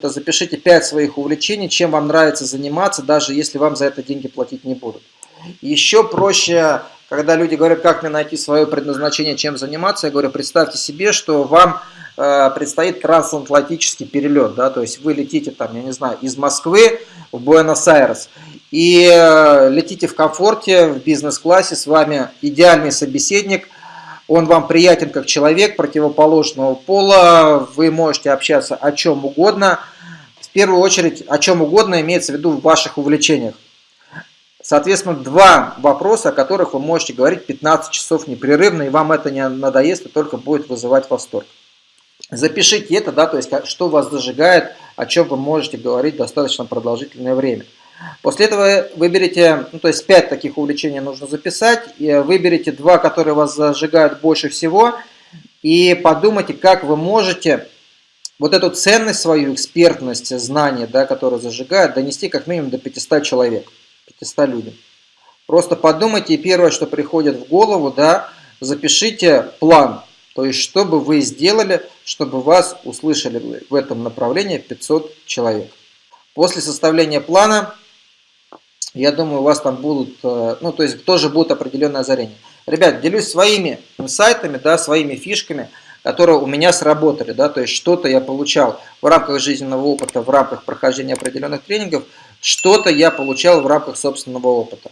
запишите 5 своих увлечений, чем вам нравится заниматься, даже если вам за это деньги платить не будут. Еще проще, когда люди говорят, как мне найти свое предназначение, чем заниматься, я говорю, представьте себе, что вам э, предстоит трансатлантический перелет, да, то есть вы летите там, я не знаю, из Москвы в Буэнос-Айрес, и э, летите в комфорте, в бизнес-классе, с вами идеальный собеседник – он вам приятен как человек противоположного пола, вы можете общаться о чем угодно, в первую очередь о чем угодно имеется в виду в ваших увлечениях. Соответственно, два вопроса, о которых вы можете говорить 15 часов непрерывно, и вам это не надоест, и только будет вызывать восторг. Запишите это, да, то есть что вас зажигает, о чем вы можете говорить достаточно продолжительное время. После этого выберите, ну, то есть 5 таких увлечений нужно записать, и выберите два, которые вас зажигают больше всего, и подумайте, как вы можете вот эту ценность свою, экспертность, знания, да, которые зажигают, донести как минимум до 500 человек, 500 людям. Просто подумайте, и первое, что приходит в голову, да, запишите план, то есть что бы вы сделали, чтобы вас услышали в этом направлении 500 человек. После составления плана я думаю, у вас там будут, э, ну, то есть тоже будут определенные озарения. Ребят, делюсь своими сайтами, да, своими фишками, которые у меня сработали, да, то есть что-то я получал в рамках жизненного опыта, в рамках прохождения определенных тренингов, что-то я получал в рамках собственного опыта.